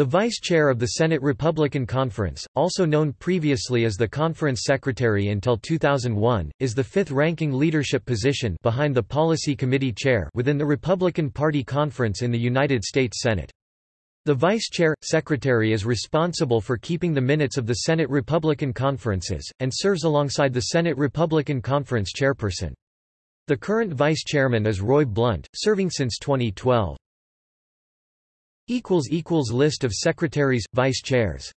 The Vice Chair of the Senate Republican Conference, also known previously as the Conference Secretary until 2001, is the fifth-ranking leadership position behind the Policy Committee Chair within the Republican Party Conference in the United States Senate. The Vice Chair, Secretary is responsible for keeping the minutes of the Senate Republican Conferences, and serves alongside the Senate Republican Conference Chairperson. The current Vice Chairman is Roy Blunt, serving since 2012. List of secretaries, vice chairs